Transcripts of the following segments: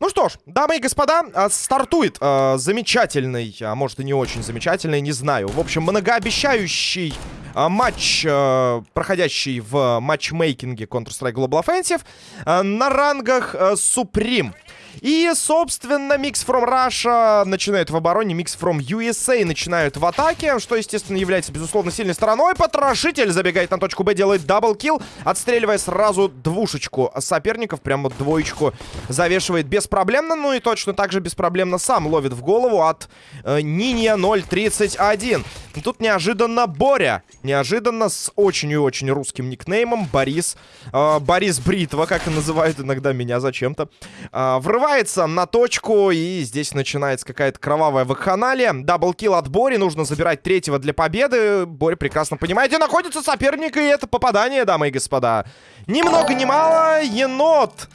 Ну что ж, дамы и господа, а, стартует э, замечательный, а может и не очень замечательный, не знаю. В общем, многообещающий э, матч, э, проходящий в матчмейкинге Counter-Strike Global Offensive э, на рангах э, Supreme. И, собственно, Mix from Russia начинают в обороне, Mix from USA начинают в атаке, что, естественно, является, безусловно, сильной стороной. Потрошитель забегает на точку Б, делает double kill, отстреливая сразу двушечку соперников, прямо двоечку завешивает беспроблемно, ну и точно так же беспроблемно сам ловит в голову от э, Нинья 031. Тут неожиданно Боря, неожиданно с очень и очень русским никнеймом Борис, э, Борис Бритва, как и называют иногда меня зачем-то, э, врывается Врывается на точку, и здесь начинается какая-то кровавая вакханалия. Даблкил от Бори, нужно забирать третьего для победы. Бори прекрасно понимает, где находится соперник, и это попадание, дамы и господа. Ни много ни мало, енот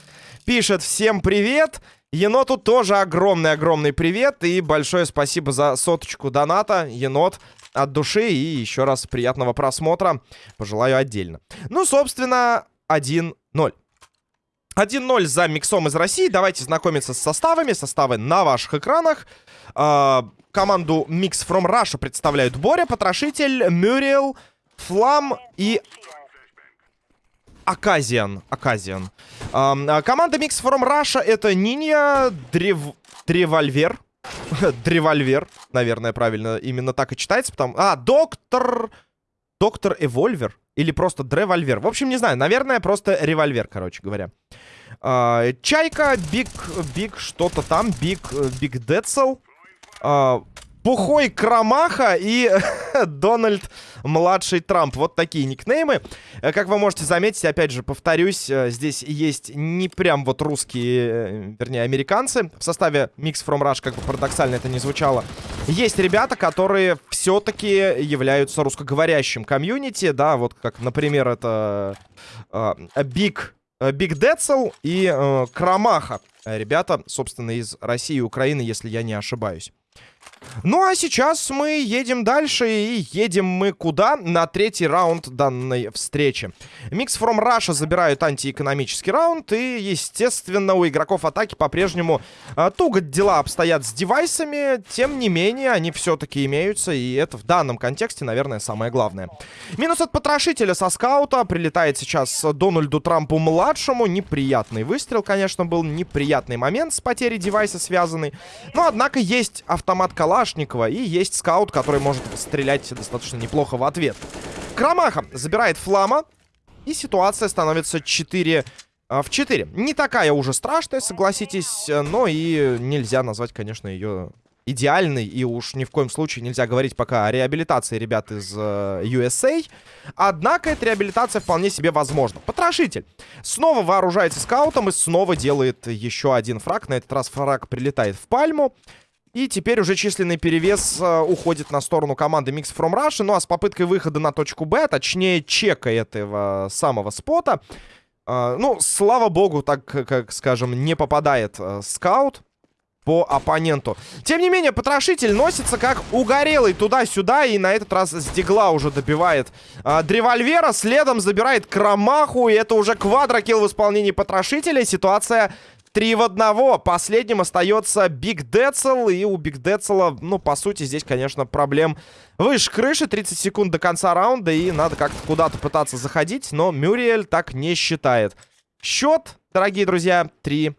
пишет всем привет. Еноту тоже огромный-огромный привет и большое спасибо за соточку доната, енот, от души и еще раз приятного просмотра пожелаю отдельно. Ну, собственно, 1-0. 1-0 за миксом из России. Давайте знакомиться с составами. Составы на ваших экранах. Э, команду Mix from Russia представляют Боря, Потрошитель, Мюрриел, Флам и Аказиан. Аказиан. Э, команда Mix from Russia это Нинья, Древ... Древольвер. Древольвер, наверное, правильно именно так и читается. Потому... А, Доктор... Доктор Эвольвер. Или просто Древольвер. В общем, не знаю. Наверное, просто револьвер, короче говоря. А, Чайка, Биг, Биг, что-то там. Биг, Биг Децл. А, Пухой Крамаха и Дональд Младший Трамп. Вот такие никнеймы. Э, как вы можете заметить, опять же, повторюсь, э, здесь есть не прям вот русские, э, вернее, американцы. В составе Mix from Russia, как бы парадоксально это не звучало. Есть ребята, которые все-таки являются русскоговорящим комьюнити, да, вот как, например, это Биг Биг Децл и э, Крамаха. Ребята, собственно, из России и Украины, если я не ошибаюсь. Ну а сейчас мы едем дальше и едем мы куда? На третий раунд данной встречи. Микс from Russia забирают антиэкономический раунд и, естественно, у игроков атаки по-прежнему а, туго дела обстоят с девайсами. Тем не менее, они все-таки имеются и это в данном контексте, наверное, самое главное. Минус от потрошителя со скаута. Прилетает сейчас Дональду Трампу-младшему. Неприятный выстрел, конечно, был. Неприятный момент с потерей девайса связанный. Но, однако, есть автомат Калашникова. И есть скаут, который может стрелять достаточно неплохо в ответ. Крамаха забирает флама. И ситуация становится 4 а, в 4. Не такая уже страшная, согласитесь. Но и нельзя назвать, конечно, ее идеальный, и уж ни в коем случае нельзя говорить пока о реабилитации ребят из э, USA. Однако эта реабилитация вполне себе возможна. Потрошитель снова вооружается скаутом и снова делает еще один фраг. На этот раз фраг прилетает в пальму. И теперь уже численный перевес э, уходит на сторону команды Mix from Russia. Ну а с попыткой выхода на точку Б, точнее чека этого самого спота, э, ну, слава богу, так, как скажем, не попадает э, скаут по оппоненту. Тем не менее, потрошитель носится как угорелый туда-сюда. И на этот раз с дигла уже добивает э, древольвера. Следом забирает кромаху. И это уже квадрокилл в исполнении потрошителя. Ситуация Три в одного. Последним остается Биг Децл. И у Биг Децла, ну, по сути, здесь, конечно, проблем выше крыши. 30 секунд до конца раунда. И надо как-то куда-то пытаться заходить. Но Мюриэль так не считает. Счет, дорогие друзья, 3-0.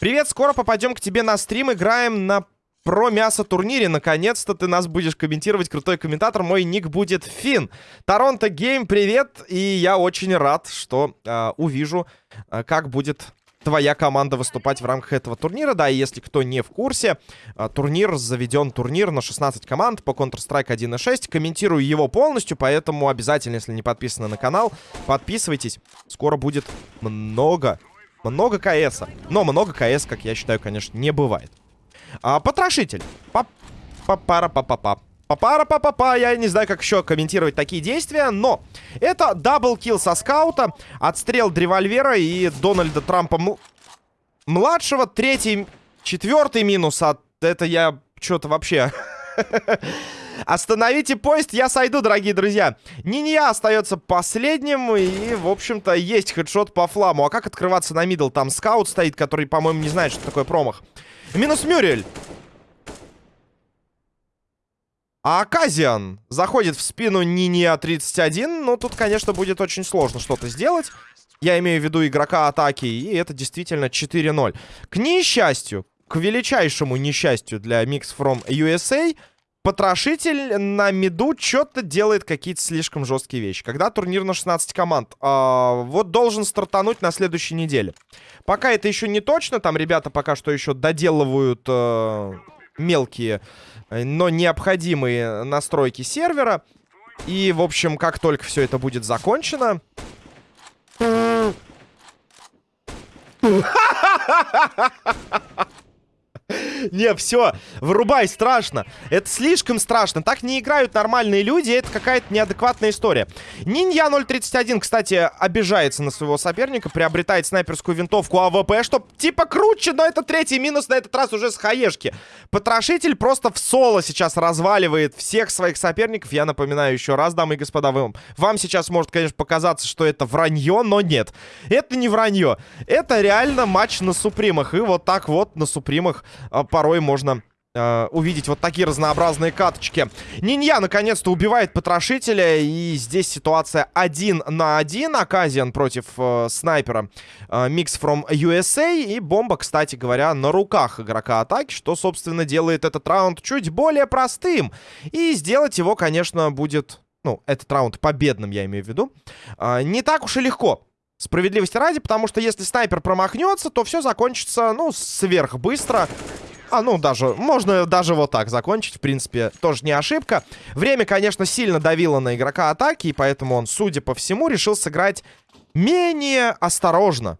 Привет, скоро попадем к тебе на стрим. Играем на про мясо турнире. Наконец-то ты нас будешь комментировать. Крутой комментатор. Мой ник будет Фин. Торонто Гейм, привет. И я очень рад, что э, увижу, э, как будет твоя команда выступать в рамках этого турнира. Да, и если кто не в курсе, э, турнир заведен турнир на 16 команд по Counter-Strike 1.6. Комментирую его полностью, поэтому обязательно, если не подписаны на канал, подписывайтесь. Скоро будет много, много КСа. Но много КС, как я считаю, конечно, не бывает. А, потрошитель. Па-пара-па-па-па. Папара-па-па-па, я не знаю, как еще комментировать такие действия, но это double kill со скаута, отстрел древольвера и Дональда Трампа младшего, третий, четвертый минус от... Это я что-то вообще... Остановите поезд, я сойду, дорогие друзья. Нинья остается последним. И, в общем-то, есть headshot по фламу. А как открываться на middle? Там скаут стоит, который, по-моему, не знает, что такое промах. Минус Мюрель. А Аказиан заходит в спину Нинья 31. Но тут, конечно, будет очень сложно что-то сделать. Я имею в виду игрока атаки. И это действительно 4-0. К несчастью, к величайшему несчастью для Mix from USA, Потрошитель на миду что-то делает какие-то слишком жесткие вещи. Когда турнир на 16 команд? А, вот должен стартануть на следующей неделе. Пока это еще не точно. Там ребята пока что еще доделывают э, мелкие, но необходимые настройки сервера. И, в общем, как только все это будет закончено... Не, все, вырубай, страшно. Это слишком страшно. Так не играют нормальные люди, это какая-то неадекватная история. Нинья 031, кстати, обижается на своего соперника, приобретает снайперскую винтовку АВП, что типа круче, но это третий минус на этот раз уже с хаешки. Потрошитель просто в соло сейчас разваливает всех своих соперников. Я напоминаю еще раз, дамы и господа, вам, вам сейчас может, конечно, показаться, что это вранье, но нет. Это не вранье. Это реально матч на супримах. И вот так вот на супримах а, порой можно э, увидеть вот такие разнообразные каточки. Нинья наконец-то убивает потрошителя. И здесь ситуация один на один. Аказиан против э, снайпера э, from USA. И бомба, кстати говоря, на руках игрока атаки. Что, собственно, делает этот раунд чуть более простым. И сделать его, конечно, будет... Ну, этот раунд победным, я имею в виду. Э, не так уж и легко. Справедливости ради, потому что если снайпер промахнется, то все закончится, ну, сверхбыстро. А, ну, даже, можно даже вот так закончить, в принципе, тоже не ошибка. Время, конечно, сильно давило на игрока атаки, и поэтому он, судя по всему, решил сыграть менее осторожно.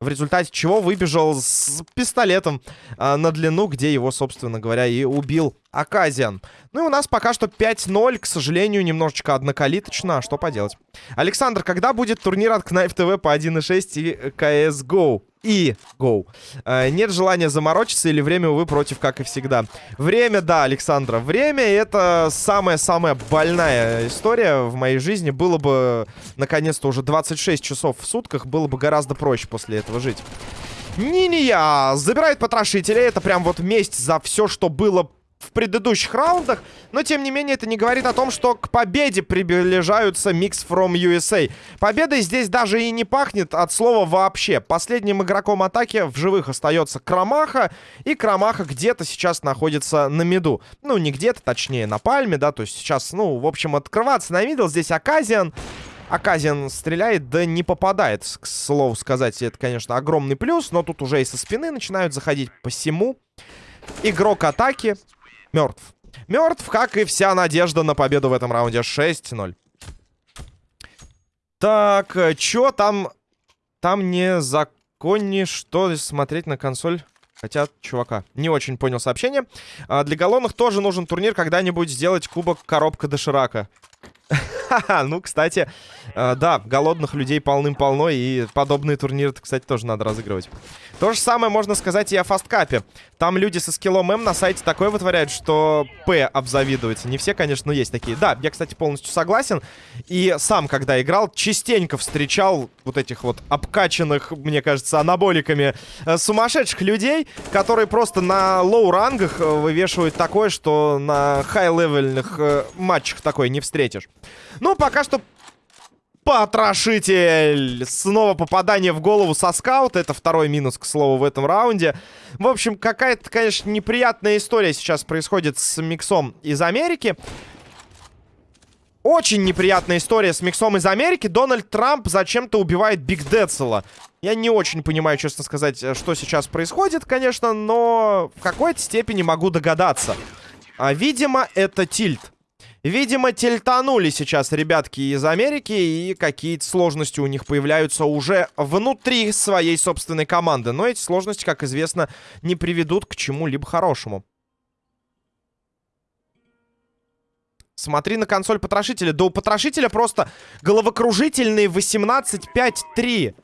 В результате чего выбежал с пистолетом а, на длину, где его, собственно говоря, и убил Аказиан. Ну и у нас пока что 5-0, к сожалению, немножечко однокалиточно. А что поделать? Александр, когда будет турнир от Knife TV по 1.6 и CSGO? и go. Э, нет желания заморочиться или время, увы, против, как и всегда. Время, да, Александра, время это самая-самая больная история в моей жизни. Было бы, наконец-то, уже 26 часов в сутках, было бы гораздо проще после этого жить. Ниния забирает потрошителя. Это прям вот месть за все, что было в предыдущих раундах. Но, тем не менее, это не говорит о том, что к победе приближаются Mix from USA. Победой здесь даже и не пахнет от слова вообще. Последним игроком атаки в живых остается Крамаха. И Крамаха где-то сейчас находится на миду. Ну, не где-то, точнее, на пальме, да. То есть сейчас, ну, в общем, открываться на мидл. Здесь Аказиан. Аказиан стреляет, да не попадает, к слову сказать. Это, конечно, огромный плюс, но тут уже и со спины начинают заходить посему. Игрок атаки Мертв. Мертв, как и вся надежда на победу в этом раунде. 6-0. Так, э, чё там... Там не законнее, что смотреть на консоль хотят чувака. Не очень понял сообщение. А, для голодных тоже нужен турнир когда-нибудь сделать кубок коробка доширака. Ну, кстати, э, да, голодных людей полным-полно, и подобные турниры, кстати, тоже надо разыгрывать. То же самое можно сказать и о Fastcup е. Там люди со скиллом М на сайте такое вытворяют, что П обзавидуется. Не все, конечно, но есть такие. Да, я, кстати, полностью согласен. И сам, когда играл, частенько встречал вот этих вот обкачанных, мне кажется, анаболиками э, сумасшедших людей, которые просто на low рангах э, вывешивают такое, что на high-level ных матчах такое не встретишь. Ну, пока что Потрошитель! Снова попадание в голову со скаута. Это второй минус, к слову, в этом раунде. В общем, какая-то, конечно, неприятная история сейчас происходит с миксом из Америки. Очень неприятная история с миксом из Америки. Дональд Трамп зачем-то убивает Биг Децела. Я не очень понимаю, честно сказать, что сейчас происходит, конечно, но в какой-то степени могу догадаться. А, видимо, это тильт. Видимо, тельтанули сейчас ребятки из Америки, и какие-то сложности у них появляются уже внутри своей собственной команды. Но эти сложности, как известно, не приведут к чему-либо хорошему. Смотри на консоль потрошителя. Да у потрошителя просто головокружительный 18-5-3.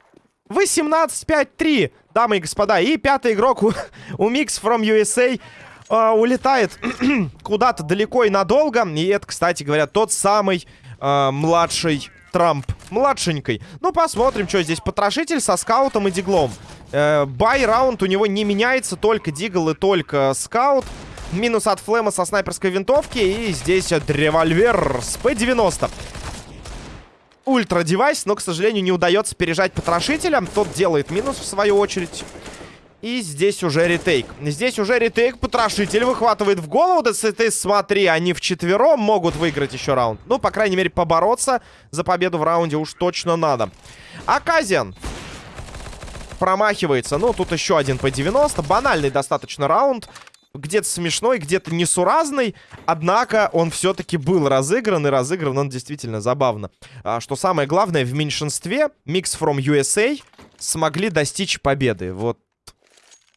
18-5-3, дамы и господа. И пятый игрок у, у Mix from USA э, улетает куда-то далеко и надолго. И это, кстати говоря, тот самый э, младший Трамп. Младшенький. Ну, посмотрим, что здесь. Потрошитель со скаутом и диглом. Э, buy round у него не меняется. Только дигл и только скаут. Минус от флема со снайперской винтовки. И здесь револьвер с П-90 ультра-девайс, но, к сожалению, не удается пережать потрошителя. Тот делает минус, в свою очередь. И здесь уже ретейк. Здесь уже ретейк. Потрошитель выхватывает в голову. Да ты смотри, они вчетвером могут выиграть еще раунд. Ну, по крайней мере, побороться за победу в раунде уж точно надо. Аказиан промахивается. Ну, тут еще один по 90. Банальный достаточно раунд где-то смешной, где-то несуразный. Однако он все-таки был разыгран, и разыгран он действительно забавно. А, что самое главное, в меньшинстве Mix from USA смогли достичь победы. Вот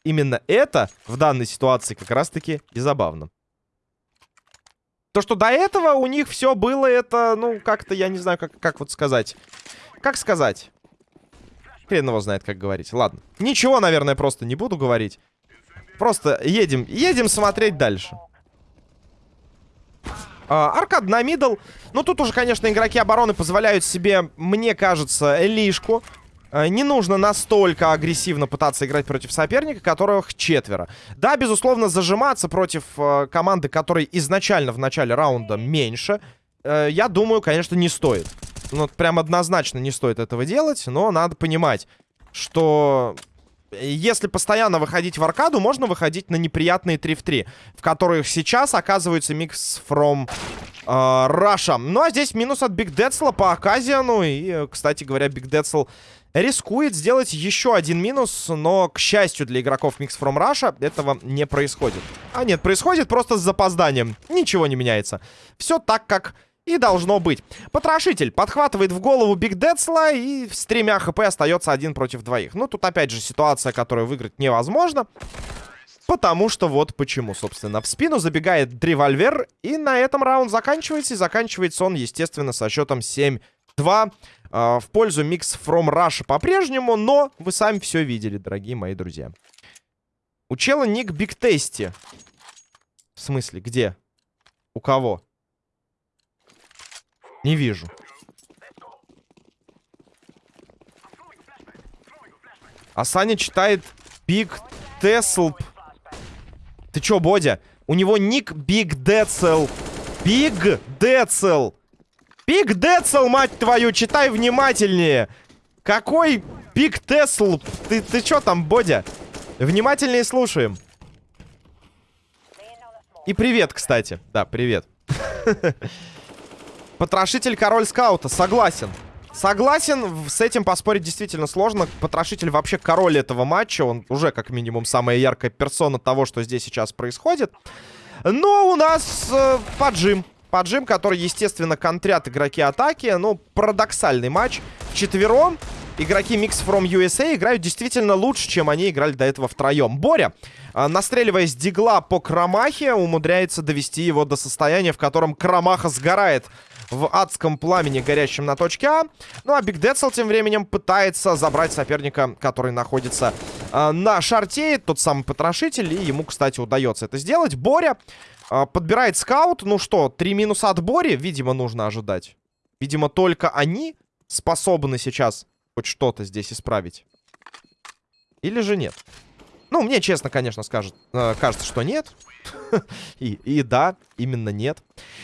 именно это в данной ситуации как раз-таки и забавно. То, что до этого у них все было, это, ну, как-то, я не знаю, как, как вот сказать. Как сказать? Хрен его знает, как говорить. Ладно. Ничего, наверное, просто не буду говорить. Просто едем, едем смотреть дальше. А, аркад на мидл. Ну, тут уже, конечно, игроки обороны позволяют себе, мне кажется, лишку. А, не нужно настолько агрессивно пытаться играть против соперника, которых четверо. Да, безусловно, зажиматься против э, команды, которой изначально в начале раунда меньше, э, я думаю, конечно, не стоит. Ну, прям однозначно не стоит этого делать, но надо понимать, что если постоянно выходить в аркаду, можно выходить на неприятные 3 в 3, в которых сейчас оказывается mix from э, Russia. Ну, а здесь минус от Биг Децла по Аказиану. И, кстати говоря, Биг Децл рискует сделать еще один минус, но, к счастью для игроков Mix from Russia, этого не происходит. А нет, происходит просто с запозданием. Ничего не меняется. Все так, как и должно быть. Потрошитель подхватывает в голову Биг Децла и с тремя хп остается один против двоих. Ну, тут опять же ситуация, которую выиграть невозможно. Потому что вот почему, собственно. В спину забегает револьвер, и на этом раунд заканчивается. И заканчивается он, естественно, со счетом 7-2 э, в пользу Mix From Russia по-прежнему. Но вы сами все видели, дорогие мои друзья. У чела ник Биг Тести. В смысле, где? У кого? Не вижу. А Саня читает Биг Теслп. Ты чё, Бодя? У него ник Биг Децл. Биг Децл. Биг Децл, мать твою, читай внимательнее. Какой Биг Тесл? Ты, ты чё там, Бодя? Внимательнее слушаем. И привет, кстати. Да, привет. Потрошитель король скаута, согласен. Согласен, с этим поспорить действительно сложно. Потрошитель вообще король этого матча. Он уже как минимум самая яркая персона того, что здесь сейчас происходит. Но у нас э, поджим. Поджим, который, естественно, контрят игроки атаки. Ну, парадоксальный матч. Четвером игроки Mix from USA играют действительно лучше, чем они играли до этого втроем. Боря, э, настреливаясь дигла по Крамахе, умудряется довести его до состояния, в котором Крамаха сгорает в адском пламени, горящем на точке А. Ну а Биг Децл тем временем пытается забрать соперника, который находится э, на шарте. Тот самый потрошитель. И ему, кстати, удается это сделать. Боря э, подбирает скаут. Ну что, три минуса от Бори, видимо, нужно ожидать. Видимо, только они способны сейчас хоть что-то здесь исправить. Или же нет? Ну, мне честно, конечно, скажет, э, кажется, что нет. и, и да, именно нет.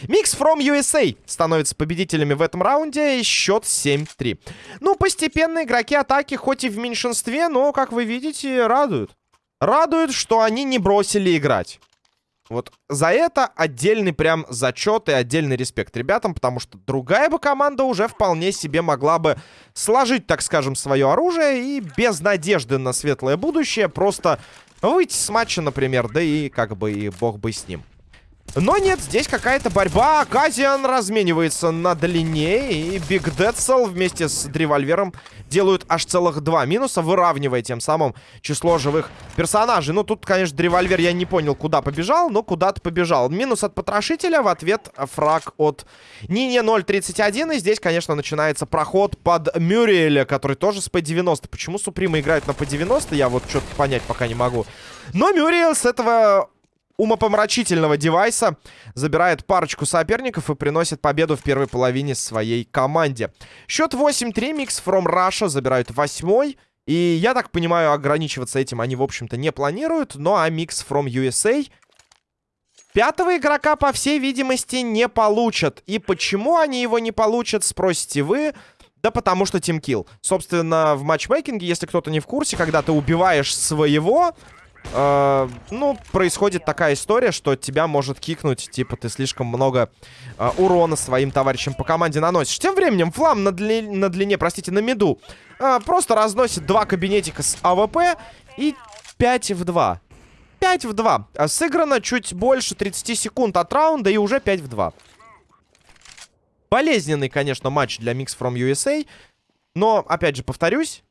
Mix from USA становится победителями в этом раунде. Счет 7-3. Ну, постепенно игроки атаки, хоть и в меньшинстве, но, как вы видите, радуют. Радует, что они не бросили играть. Вот за это отдельный прям зачет и отдельный респект ребятам, потому что другая бы команда уже вполне себе могла бы сложить, так скажем, свое оружие и без надежды на светлое будущее просто выйти с матча, например, да и как бы и бог бы с ним. Но нет, здесь какая-то борьба. Казиан разменивается на длине. И Биг Дедсел вместе с револьвером делают аж целых два минуса, выравнивая тем самым число живых персонажей. Ну, тут, конечно, револьвер я не понял, куда побежал, но куда-то побежал. Минус от потрошителя, в ответ фраг от Нине 0.31. И здесь, конечно, начинается проход под Мюриэля, который тоже с P90. Почему Суприма играет на P90, я вот что-то понять пока не могу. Но Мюриэл с этого умопомрачительного девайса забирает парочку соперников и приносит победу в первой половине своей команде. Счет 8-3, Микс from Russia забирают восьмой. И я так понимаю, ограничиваться этим они, в общем-то, не планируют. Ну а Mix from USA пятого игрока, по всей видимости, не получат. И почему они его не получат, спросите вы. Да потому что тимкил. Собственно, в матчмейкинге, если кто-то не в курсе, когда ты убиваешь своего, э, ну, происходит такая история, что тебя может кикнуть, типа, ты слишком много э, урона своим товарищам по команде наносишь. Тем временем Флам на, дли на длине, простите, на миду, э, просто разносит два кабинетика с АВП и 5 в 2. 5 в 2. А сыграно чуть больше 30 секунд от раунда и уже 5 в 2. Болезненный, конечно, матч для Mix from USA. Но, опять же, повторюсь,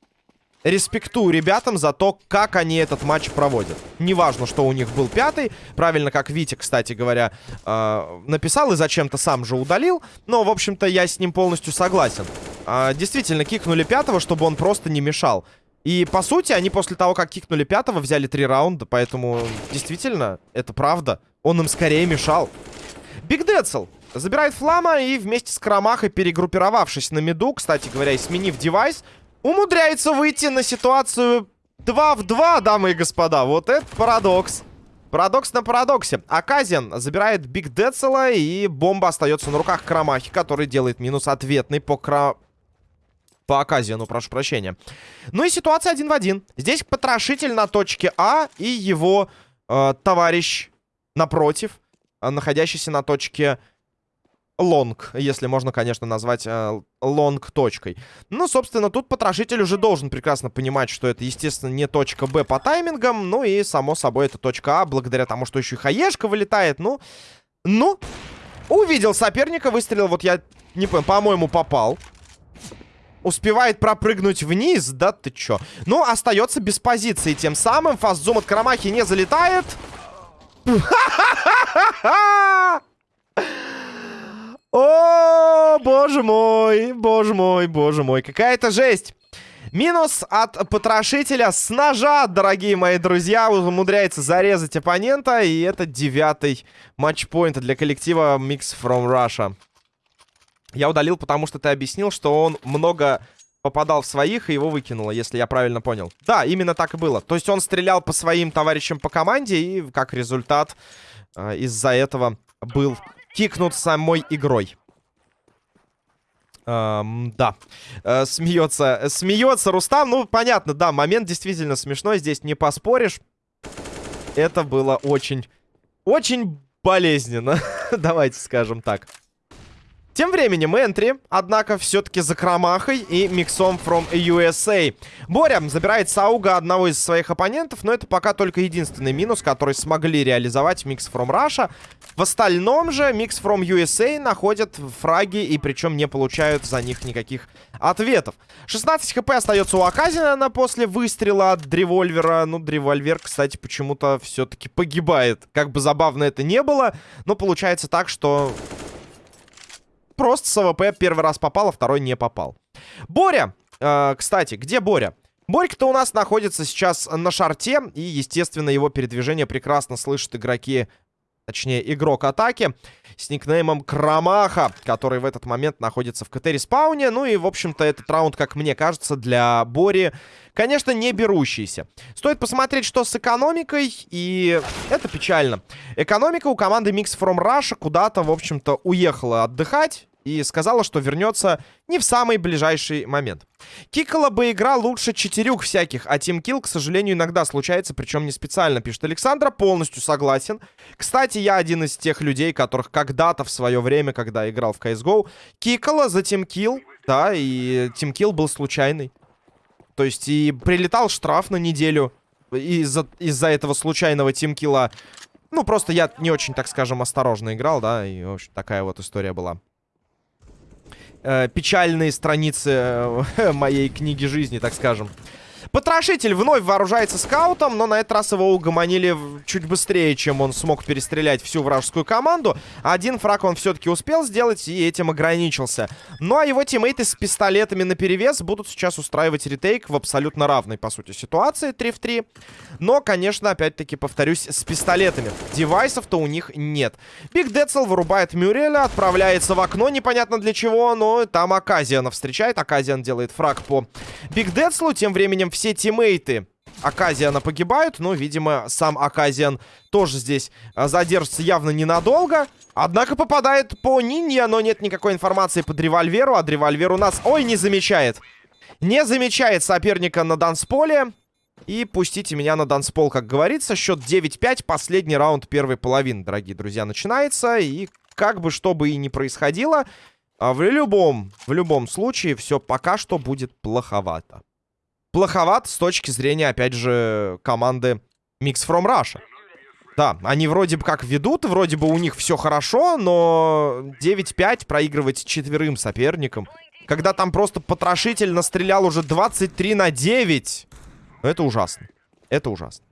респектую ребятам за то, как они этот матч проводят. Неважно, что у них был пятый. Правильно, как Витя, кстати говоря, э, написал и зачем-то сам же удалил. Но, в общем-то, я с ним полностью согласен. Э, действительно, кикнули пятого, чтобы он просто не мешал. И, по сути, они после того, как кикнули пятого, взяли три раунда. Поэтому, действительно, это правда. Он им скорее мешал. Биг Децл забирает Флама и вместе с Крамахой, перегруппировавшись на миду, кстати говоря, и сменив девайс, умудряется выйти на ситуацию 2 в 2, дамы и господа. Вот это парадокс. Парадокс на парадоксе. Аказиан забирает Биг Децела, и бомба остается на руках Крамахи, который делает минус ответный по Кра... По Аказиану, прошу прощения. Ну и ситуация один в один. Здесь потрошитель на точке А и его э, товарищ напротив, э, находящийся на точке long, если можно, конечно, назвать э, long точкой. Ну, собственно, тут потрошитель уже должен прекрасно понимать, что это, естественно, не точка Б по таймингам, ну и, само собой, это точка А, благодаря тому, что еще и хаешка вылетает, ну... Ну, увидел соперника, выстрелил, вот я не понял, по-моему, попал. Успевает пропрыгнуть вниз, да ты чё? Ну, остается без позиции, тем самым фастзум от Карамахи не залетает. О, боже мой, боже мой, боже мой. Какая-то жесть. Минус от потрошителя с ножа, дорогие мои друзья. Умудряется зарезать оппонента. И это девятый матчпоинт для коллектива Mix from Russia. Я удалил, потому что ты объяснил, что он много попадал в своих и его выкинуло, если я правильно понял. Да, именно так и было. То есть он стрелял по своим товарищам по команде и как результат э, из-за этого был кикнут самой игрой. Эм, да. Э, смеется. Смеется Рустам. Ну, понятно, да, момент действительно смешной. Здесь не поспоришь. Это было очень... Очень болезненно. Давайте скажем так. Тем временем энтри, однако, все-таки за Крамахой и миксом from USA. Боря забирает Сауга одного из своих оппонентов, но это пока только единственный минус, который смогли реализовать Mix from Russia. В остальном же Mix from USA находят фраги и причем не получают за них никаких ответов. 16 хп остается у Аказина после выстрела от Древольвера. Ну, Древольвер, кстати, почему-то все-таки погибает. Как бы забавно это не было, но получается так, что просто с АВП первый раз попал, а второй не попал. Боря, э, кстати, где Боря? Борька-то у нас находится сейчас на short е, и, естественно, его передвижение прекрасно слышат игроки, точнее, игрок атаки с никнеймом Крамаха, который в этот момент находится в КТ-респауне. Ну и, в общем-то, этот раунд, как мне кажется, для Бори, конечно, не берущийся. Стоит посмотреть, что с экономикой, и это печально. Экономика у команды Mix from Russia куда-то, в общем-то, уехала отдыхать и сказала, что вернется не в самый ближайший момент. Кикала бы игра лучше четырюх всяких, а тимкил, к сожалению, иногда случается, причем не специально, пишет Александра, полностью согласен. Кстати, я один из тех людей, которых когда-то в свое время, когда играл в CSGO, кикала за тимкил, да, и тимкил был случайный. То есть и прилетал штраф на неделю из-за из этого случайного тимкила. Ну, просто я не очень, так скажем, осторожно играл, да, и, в общем, такая вот история была э, печальные страницы э, моей книги жизни, так скажем. Потрошитель вновь вооружается скаутом, но на этот раз его угомонили чуть быстрее, чем он смог перестрелять всю вражескую команду. Один фраг он все-таки успел сделать и этим ограничился. Ну а его тиммейты с пистолетами на перевес будут сейчас устраивать retake в абсолютно равной, по сути, ситуации 3 в 3. Но, конечно, опять-таки, повторюсь, с пистолетами. Девайсов-то у них нет. Биг Децл вырубает Мюреля, отправляется в окно, непонятно для чего, но там Аказиана встречает. Аказиан делает фраг по Биг Децлу, тем временем все тиммейты Аказиана погибают, но, видимо, сам Аказиан тоже здесь а, задержится явно ненадолго. Однако попадает по Нинья, но нет никакой информации под револьверу, а револьвер у нас... Ой, не замечает. Не замечает соперника на дансполе. И пустите меня на данспол, как говорится. Счет 9-5, последний раунд первой половины, дорогие друзья, начинается. И как бы что бы и ни происходило, а, в любом, в любом случае все пока что будет плоховато плоховат с точки зрения, опять же, команды Mix from Russia. Да, они вроде бы как ведут, вроде бы у них все хорошо, но 9-5 проигрывать четверым соперникам, когда там просто потрошитель настрелял уже 23 на 9, это ужасно. Это ужасно.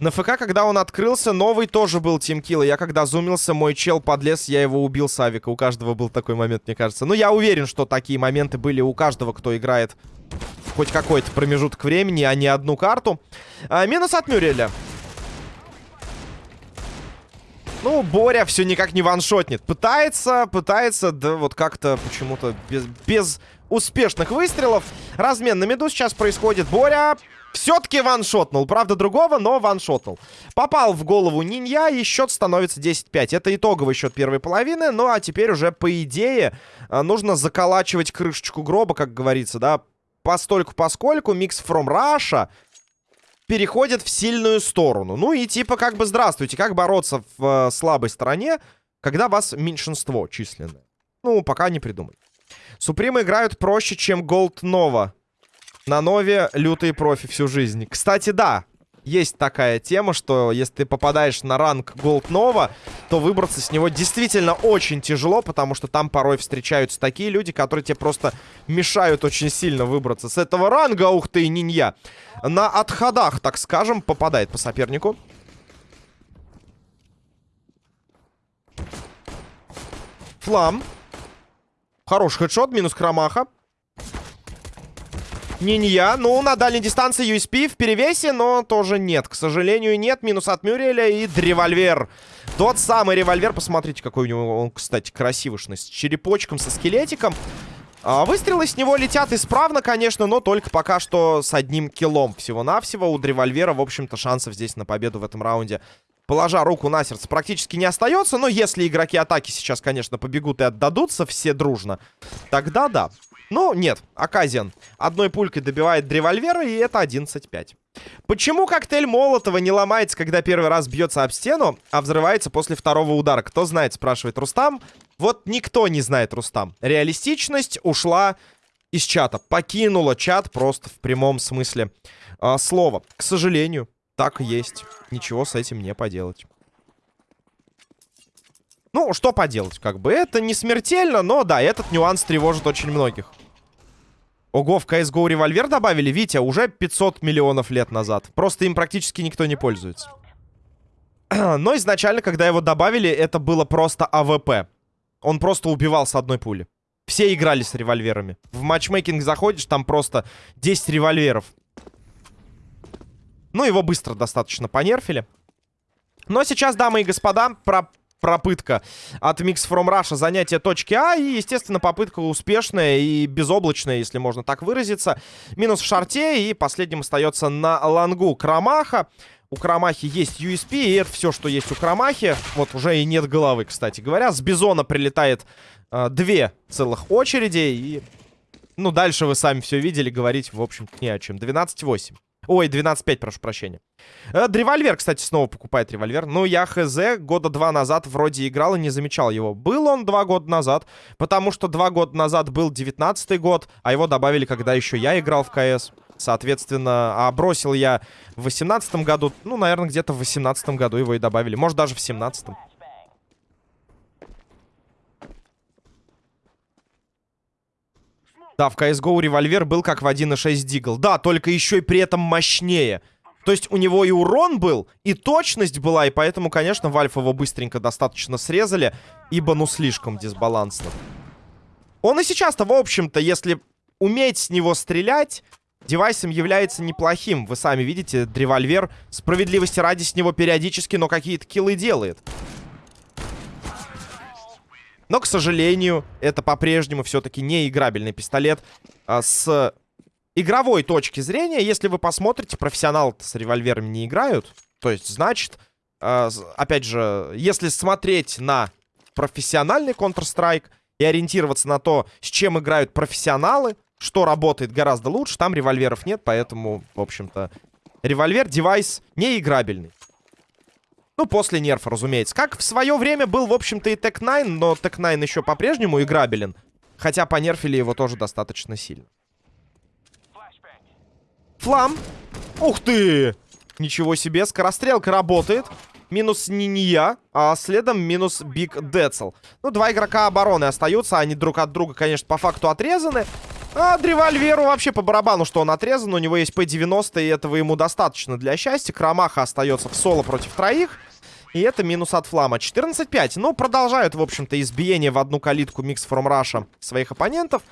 На ФК, когда он открылся, новый тоже был тимкилл. Я когда зумился, мой чел подлез, я его убил с авика. У каждого был такой момент, мне кажется. Ну, я уверен, что такие моменты были у каждого, кто играет хоть какой-то промежуток времени, а не одну карту. А, минус от Мюреля. Ну, Боря все никак не ваншотнет. Пытается, пытается, да вот как-то почему-то без, без успешных выстрелов. Размен на меду сейчас происходит. Боря все-таки ваншотнул. Правда, другого, но ваншотнул. Попал в голову Нинья, и счет становится 10-5. Это итоговый счет первой половины. Ну, а теперь уже, по идее, э, нужно заколачивать крышечку гроба, как говорится, да. Постольку поскольку Mix from Russia переходит в сильную сторону. Ну и типа как бы здравствуйте, как бороться в э, слабой стороне, когда вас меньшинство численное. Ну, пока не придумали. Supreme ы играют проще, чем Gold Nova. На Нове лютые профи всю жизнь. Кстати, да, есть такая тема, что если ты попадаешь на ранг Gold Nova, то выбраться с него действительно очень тяжело, потому что там порой встречаются такие люди, которые тебе просто мешают очень сильно выбраться с этого ранга. Ух ты, нинья. На отходах, так скажем, попадает по сопернику. Флам. Хороший хедшот, минус Крамаха. Нинья. Ну, на дальней дистанции USP в перевесе, но тоже нет. К сожалению, нет. Минус от Мюрреля и револьвер. Тот самый револьвер. Посмотрите, какой у него он, кстати, красивышный. С черепочком, со скелетиком. А, выстрелы с него летят исправно, конечно, но только пока что с одним киллом всего-навсего. У револьвера, в общем-то, шансов здесь на победу в этом раунде положа руку на сердце, практически не остается. Но если игроки атаки сейчас, конечно, побегут и отдадутся все дружно, тогда да. Ну, нет, Аказиан одной пулькой добивает револьвера, и это 11-5. Почему коктейль Молотова не ломается, когда первый раз бьется об стену, а взрывается после второго удара? Кто знает, спрашивает Рустам. Вот никто не знает, Рустам. Реалистичность ушла из чата. Покинула чат просто в прямом смысле э, слова. К сожалению, так есть. Ничего с этим не поделать. Ну, что поделать, как бы. Это не смертельно, но да, этот нюанс тревожит очень многих. Ого, в CSGO револьвер добавили? Витя, уже 500 миллионов лет назад. Просто им практически никто не пользуется. Но изначально, когда его добавили, это было просто АВП. Он просто убивал с одной пули. Все играли с револьверами. В матчмейкинг заходишь, там просто 10 револьверов. Ну, его быстро достаточно понерфили. Но сейчас, дамы и господа, про пропытка от Mix From Russia занятия точки А. И, естественно, попытка успешная и безоблачная, если можно так выразиться. Минус в шарте. И последним остается на лангу Крамаха. У Крамахи есть USP, и это все, что есть у Крамахи. Вот уже и нет головы, кстати говоря. С Бизона прилетает э, две целых очереди. И, ну, дальше вы сами все видели. Говорить, в общем-то, не о чем. 12-8. Ой, 12.5, прошу прощения. Э, револьвер, кстати, снова покупает револьвер. Ну, я хз, года два назад вроде играл и не замечал его. Был он два года назад, потому что два года назад был 19 год, а его добавили, когда еще я играл в КС. Соответственно, а бросил я в 18 году. Ну, наверное, где-то в 18 году его и добавили. Может, даже в 17 -м. Да, в CSGO револьвер был как в 1.6 Дигл. Да, только еще и при этом мощнее. То есть у него и урон был, и точность была, и поэтому, конечно, Вальф его быстренько достаточно срезали, ибо ну слишком дисбалансно. Он и сейчас-то, в общем-то, если уметь с него стрелять, девайсом является неплохим. Вы сами видите, револьвер справедливости ради с него периодически, но какие-то киллы делает. Но, к сожалению, это по-прежнему все-таки не играбельный пистолет. А с игровой точки зрения, если вы посмотрите, профессионалы с револьверами не играют. То есть, значит, а, опять же, если смотреть на профессиональный Counter-Strike и ориентироваться на то, с чем играют профессионалы, что работает гораздо лучше, там револьверов нет, поэтому, в общем-то, револьвер-девайс не играбельный. Ну, после нерфа, разумеется. Как в свое время был, в общем-то, и Tec-9, но Tec-9 еще по-прежнему играбелен. Хотя понерфили его тоже достаточно сильно. Флам. Ух ты! Ничего себе, скорострелка работает. Минус Нинья, а следом минус Биг Децл. Ну, два игрока обороны остаются, они друг от друга, конечно, по факту отрезаны. А револьверу вообще по барабану, что он отрезан. У него есть P90, и этого ему достаточно для счастья. Крамаха остается в соло против троих. И это минус от флама. 14-5. Ну, продолжают, в общем-то, избиение в одну калитку Mix From Russia своих оппонентов.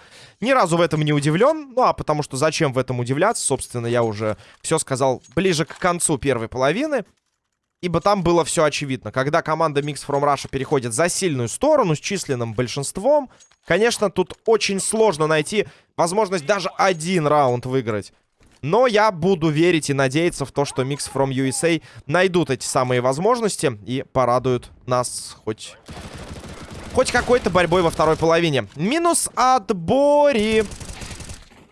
Ни разу в этом не удивлен. Ну, а потому что зачем в этом удивляться? Собственно, я уже все сказал ближе к концу первой половины. Ибо там было все очевидно. Когда команда Mix From Russia переходит за сильную сторону с численным большинством, конечно, тут очень сложно найти возможность даже один раунд выиграть. Но я буду верить и надеяться в то, что Mix From USA найдут эти самые возможности и порадуют нас хоть... Хоть какой-то борьбой во второй половине. Минус от Бори.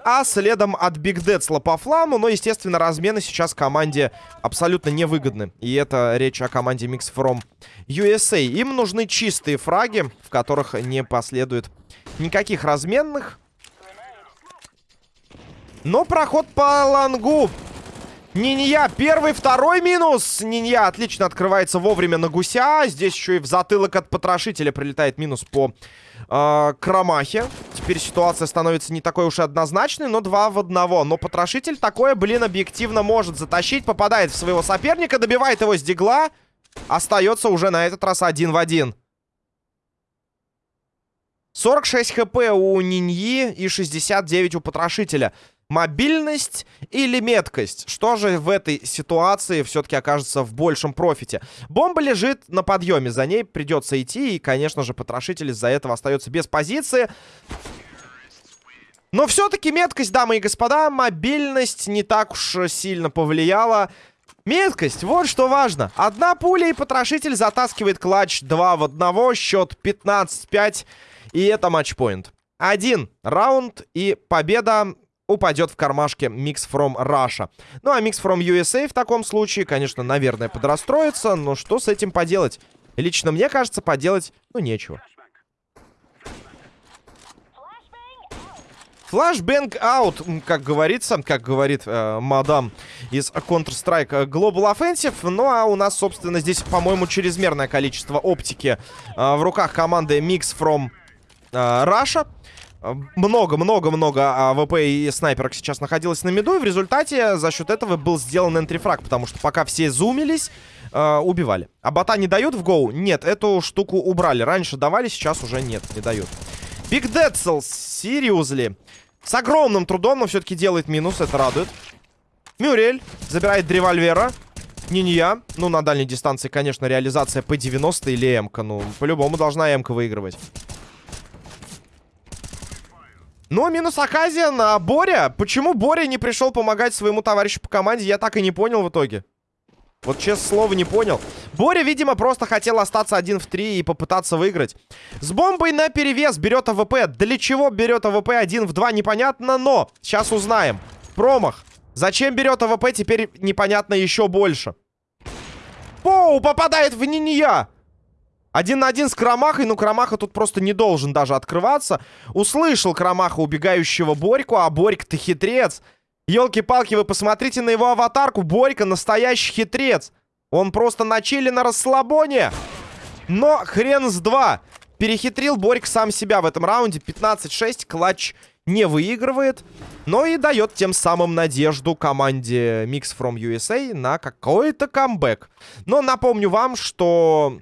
А следом от Биг Децла по фламу. Но, естественно, размены сейчас команде абсолютно невыгодны. И это речь о команде Mix From USA. Им нужны чистые фраги, в которых не последует никаких разменных. Но проход по long у. Нинья, первый, второй минус. Нинья отлично открывается вовремя на гуся. Здесь еще и в затылок от потрошителя прилетает минус по э, Кромахе. Теперь ситуация становится не такой уж и однозначной, но два в одного. Но потрошитель такое, блин, объективно может затащить. Попадает в своего соперника, добивает его с дигла. Остается уже на этот раз один в один. 46 хп у Ниньи и 69 у потрошителя. Мобильность или меткость? Что же в этой ситуации все-таки окажется в большем профите? Бомба лежит на подъеме, за ней придется идти, и, конечно же, потрошитель из-за этого остается без позиции. Но все-таки меткость, дамы и господа, мобильность не так уж сильно повлияла. Меткость, вот что важно. Одна пуля и потрошитель затаскивает клатч 2 в 1, счет 15-5, и это матчпоинт. Один раунд и победа упадет в кармашке Mix From Russia. Ну, а Mix From USA в таком случае, конечно, наверное, подрастроится, но что с этим поделать? Лично мне кажется, поделать, ну, нечего. Flashbang out, как говорится, как говорит э, мадам из Counter-Strike Global Offensive. Ну, а у нас, собственно, здесь, по-моему, чрезмерное количество оптики э, в руках команды Mix From э, Russia. Много-много-много АВП и снайперок сейчас находилось на mid у, и в результате за счет этого был сделан entry frag, потому что пока все зумились, э, убивали. А бота не дают в GO? Нет, эту штуку убрали. Раньше давали, сейчас уже нет, не дают. Биг Децл, seriously. С огромным трудом, но все-таки делает минус, это радует. Мюрель забирает револьвера. Нинья. Ну, на дальней дистанции, конечно, реализация P90 или М-ка. Ну, по-любому должна М-ка выигрывать. Ну, минус Аказиана. Боря. Почему Боря не пришел помогать своему товарищу по команде, я так и не понял в итоге. Вот, честное слово, не понял. Боря, видимо, просто хотел остаться один в три и попытаться выиграть. С бомбой на перевес берет АВП. Для чего берет АВП один в два, непонятно, но сейчас узнаем. Промах. Зачем берет АВП, теперь непонятно еще больше. Поу, попадает в Нинья. Один на один с Крамахой, но Крамаха тут просто не должен даже открываться. Услышал Крамаха убегающего Борьку, а Борька-то хитрец. Елки-палки, вы посмотрите на его аватарку. Борька настоящий хитрец. Он просто на чили на расслабоне. Но хрен с два. Перехитрил Борька сам себя в этом раунде. 15-6, клатч не выигрывает, но и дает тем самым надежду команде Mix from USA на какой-то камбэк. Но напомню вам, что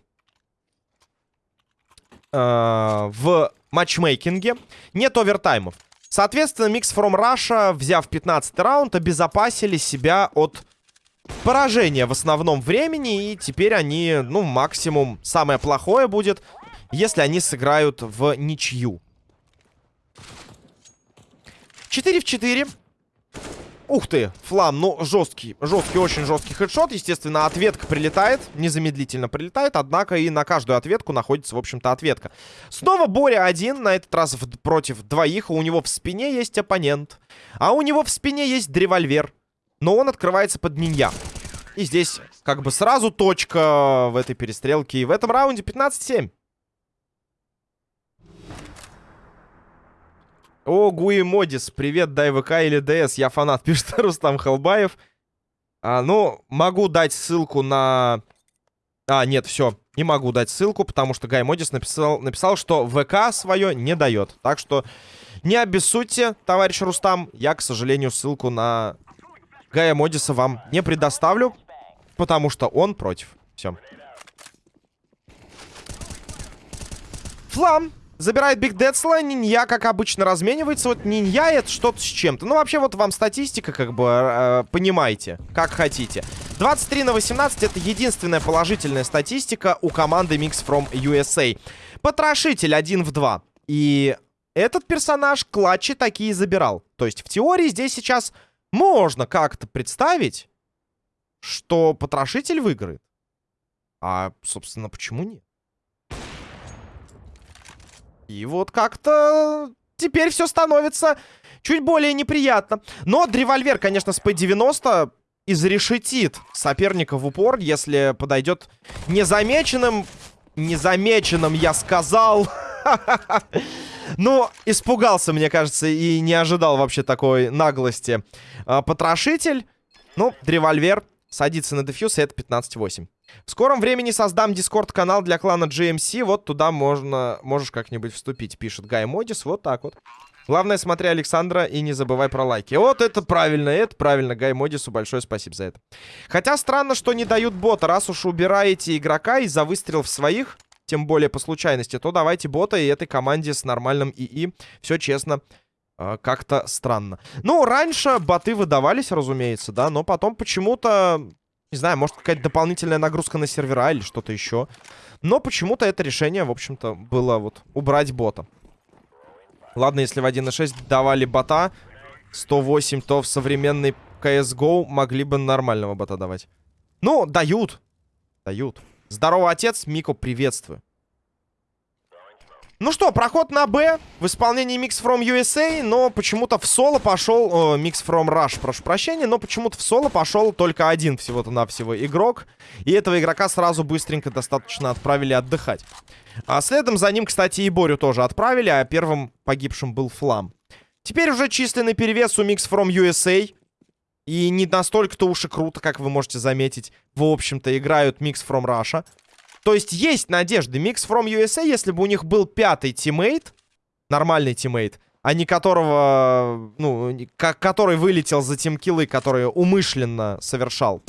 э, в матчмейкинге нет овертаймов. Соответственно, Mix from Russia, взяв 15 раунд, обезопасили себя от поражения в основном времени. И теперь они, ну, максимум, самое плохое будет, если они сыграют в ничью. 4 в 4. Ух ты, флам, ну, жесткий, жесткий, очень жесткий хедшот. Естественно, ответка прилетает, незамедлительно прилетает, однако и на каждую ответку находится, в общем-то, ответка. Снова Боря один, на этот раз против двоих, у него в спине есть оппонент, а у него в спине есть револьвер, но он открывается под нинья. И здесь как бы сразу точка в этой перестрелке, и в этом раунде 15-7. О, Гуи Модис, привет, дай ВК или ДС, я фанат, пишет Рустам Халбаев. А, ну, могу дать ссылку на... А, нет, все, не могу дать ссылку, потому что Гай Модис написал, написал, что ВК свое не дает. Так что не обессудьте, товарищ Рустам, я, к сожалению, ссылку на Гая Модиса вам не предоставлю, потому что он против. Все. Флам! Забирает Биг Децла, Нинья, как обычно, разменивается. Вот Нинья это что-то с чем-то. Ну, вообще, вот вам статистика, как бы, э, понимаете, как хотите. 23 на 18 это единственная положительная статистика у команды Mix from USA. Потрошитель 1 в 2. И этот персонаж клатчи такие забирал. То есть, в теории здесь сейчас можно как-то представить, что потрошитель выиграет. А, собственно, почему нет? И вот как-то теперь все становится чуть более неприятно. Но револьвер, конечно, с P90 изрешетит соперника в упор, если подойдет незамеченным. Незамеченным, я сказал. Ну, испугался, мне кажется, и не ожидал вообще такой наглости. А, потрошитель. Ну, револьвер садится на дефьюз, и это 15-8. В скором времени создам дискорд-канал для клана GMC. Вот туда можно, можешь как-нибудь вступить, пишет Гай Модис. Вот так вот. Главное, смотри Александра и не забывай про лайки. Вот это правильно, это правильно. Гай Модису большое спасибо за это. Хотя странно, что не дают бота. Раз уж убираете игрока из-за выстрелов своих, тем более по случайности, то давайте бота и этой команде с нормальным ИИ. Все честно, э, как-то странно. Ну, раньше боты выдавались, разумеется, да, но потом почему-то не знаю, может какая-то дополнительная нагрузка на сервера или что-то еще. Но почему-то это решение, в общем-то, было вот убрать бота. Ладно, если в 1.6 давали бота 108, то в современной CSGO могли бы нормального бота давать. Ну, дают. Дают. Здорово, отец. Мико, приветствую. Ну что, проход на Б в исполнении Mix from USA, но почему-то в соло пошел... Э, Mix from Rush, прошу прощения, но почему-то в соло пошел только один всего-то навсего игрок. И этого игрока сразу быстренько достаточно отправили отдыхать. А следом за ним, кстати, и Борю тоже отправили, а первым погибшим был Флам. Теперь уже численный перевес у Mix from USA. И не настолько-то уж и круто, как вы можете заметить. В общем-то, играют Mix from Russia. То есть есть надежды. Mix from USA, если бы у них был пятый тиммейт, нормальный тиммейт, а не которого, ну, который вылетел за тимкиллы, которые умышленно совершал.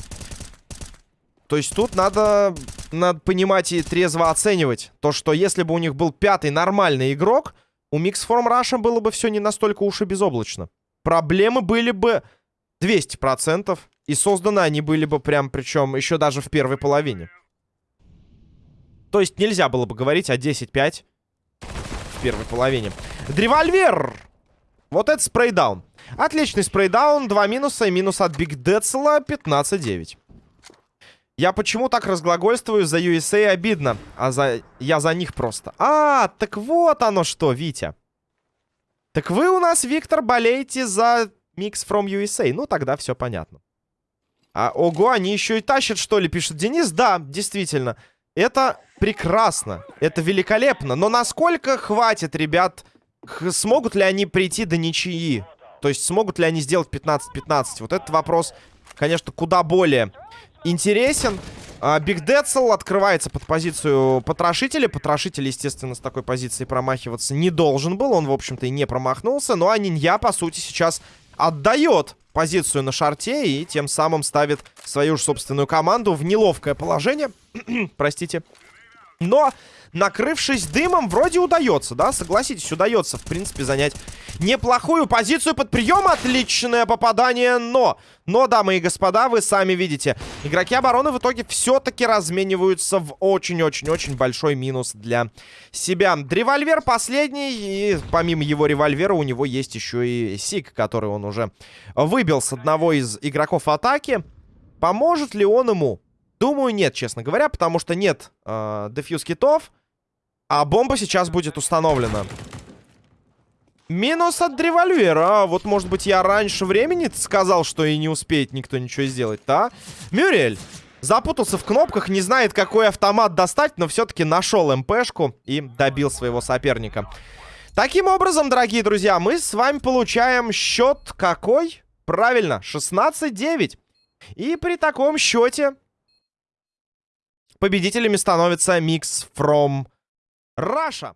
То есть тут надо, надо понимать и трезво оценивать то, что если бы у них был пятый нормальный игрок, у Mix from Russia было бы все не настолько уж и безоблачно. Проблемы были бы 200%, и созданы они были бы прям, причем еще даже в первой половине. То есть нельзя было бы говорить о 10-5 в первой половине. Древольвер! Вот это спрейдаун. Отличный спрейдаун. Два минуса и минус от Биг Децла 15-9. Я почему так разглагольствую за USA обидно, а за... я за них просто. А, так вот оно что, Витя. Так вы у нас, Виктор, болеете за Mix from USA. Ну, тогда все понятно. А, ого, они еще и тащат, что ли, пишет Денис. Да, действительно. Это прекрасно, это великолепно. Но насколько хватит, ребят, смогут ли они прийти до ничьи? То есть смогут ли они сделать 15-15? Вот этот вопрос, конечно, куда более интересен. Биг Децл открывается под позицию потрошителя. Потрошитель, естественно, с такой позиции промахиваться не должен был. Он, в общем-то, и не промахнулся. Ну а Нинья, по сути, сейчас отдает позицию на шарте и тем самым ставит свою же собственную команду в неловкое положение. Простите. Но накрывшись дымом, вроде удается, да? Согласитесь, удается, в принципе, занять неплохую позицию под прием. Отличное попадание, но... Но, дамы и господа, вы сами видите, игроки обороны в итоге все-таки размениваются в очень-очень-очень большой минус для себя. Револьвер последний, и помимо его револьвера у него есть еще и Сик, который он уже выбил с одного из игроков атаки. Поможет ли он ему? Думаю, нет, честно говоря, потому что нет э, дефьюз китов. А бомба сейчас будет установлена. Минус от револьвера. Вот, может быть, я раньше времени сказал, что и не успеет никто ничего сделать-то, а? Мюрель запутался в кнопках, не знает, какой автомат достать, но все-таки нашел МПшку и добил своего соперника. Таким образом, дорогие друзья, мы с вами получаем счет какой? Правильно, 16-9. И при таком счете победителями становится Mix from Раша.